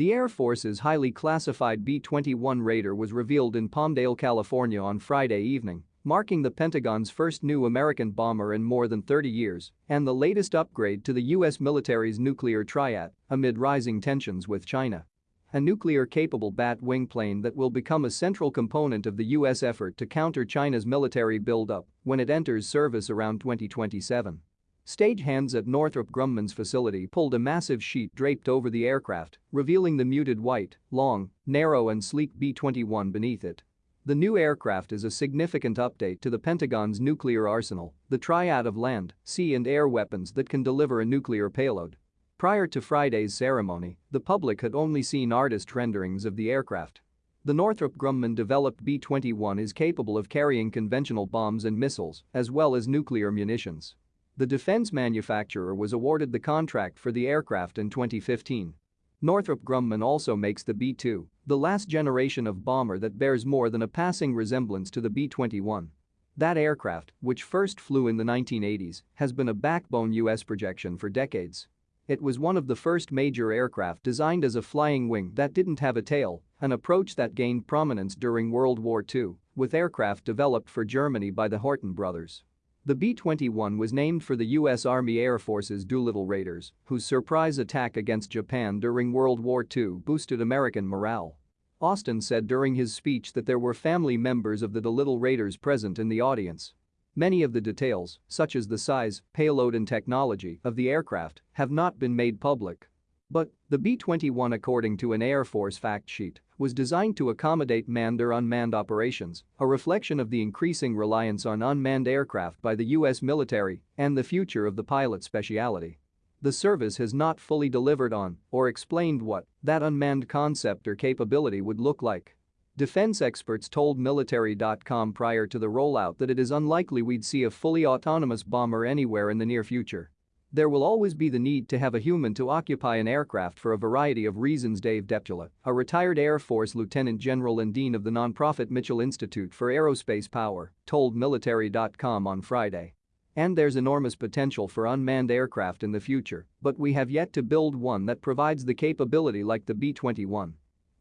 The Air Force's highly classified B-21 Raider was revealed in Palmdale, California on Friday evening, marking the Pentagon's first new American bomber in more than 30 years and the latest upgrade to the U.S. military's nuclear triad amid rising tensions with China. A nuclear-capable bat-wing plane that will become a central component of the U.S. effort to counter China's military buildup when it enters service around 2027. Stagehands at Northrop Grumman's facility pulled a massive sheet draped over the aircraft, revealing the muted white, long, narrow and sleek B-21 beneath it. The new aircraft is a significant update to the Pentagon's nuclear arsenal, the triad of land, sea and air weapons that can deliver a nuclear payload. Prior to Friday's ceremony, the public had only seen artist renderings of the aircraft. The Northrop Grumman-developed B-21 is capable of carrying conventional bombs and missiles, as well as nuclear munitions. The defense manufacturer was awarded the contract for the aircraft in 2015. Northrop Grumman also makes the B-2, the last generation of bomber that bears more than a passing resemblance to the B-21. That aircraft, which first flew in the 1980s, has been a backbone US projection for decades. It was one of the first major aircraft designed as a flying wing that didn't have a tail, an approach that gained prominence during World War II, with aircraft developed for Germany by the Horten brothers. The B-21 was named for the U.S. Army Air Force's Doolittle Raiders, whose surprise attack against Japan during World War II boosted American morale. Austin said during his speech that there were family members of the Doolittle Raiders present in the audience. Many of the details, such as the size, payload and technology of the aircraft, have not been made public. But the B-21 according to an Air Force fact sheet was designed to accommodate manned or unmanned operations, a reflection of the increasing reliance on unmanned aircraft by the U.S. military and the future of the pilot specialty. The service has not fully delivered on or explained what that unmanned concept or capability would look like. Defense experts told Military.com prior to the rollout that it is unlikely we'd see a fully autonomous bomber anywhere in the near future. There will always be the need to have a human to occupy an aircraft for a variety of reasons Dave Deptula, a retired Air Force lieutenant general and dean of the nonprofit Mitchell Institute for Aerospace Power, told Military.com on Friday. And there's enormous potential for unmanned aircraft in the future, but we have yet to build one that provides the capability like the B-21.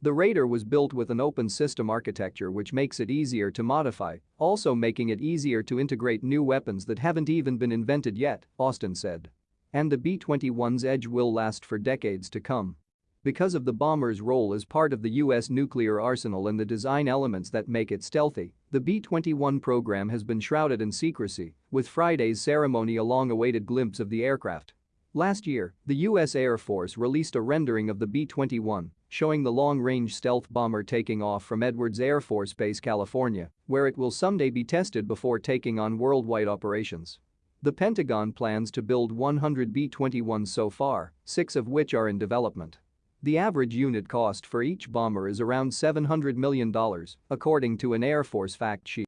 The Raider was built with an open system architecture which makes it easier to modify, also making it easier to integrate new weapons that haven't even been invented yet, Austin said. And the B-21's edge will last for decades to come. Because of the bomber's role as part of the U.S. nuclear arsenal and the design elements that make it stealthy, the B-21 program has been shrouded in secrecy, with Friday's ceremony a long-awaited glimpse of the aircraft. Last year, the U.S. Air Force released a rendering of the B-21, showing the long-range stealth bomber taking off from Edwards Air Force Base, California, where it will someday be tested before taking on worldwide operations. The Pentagon plans to build 100 B-21s so far, six of which are in development. The average unit cost for each bomber is around $700 million, according to an Air Force fact sheet.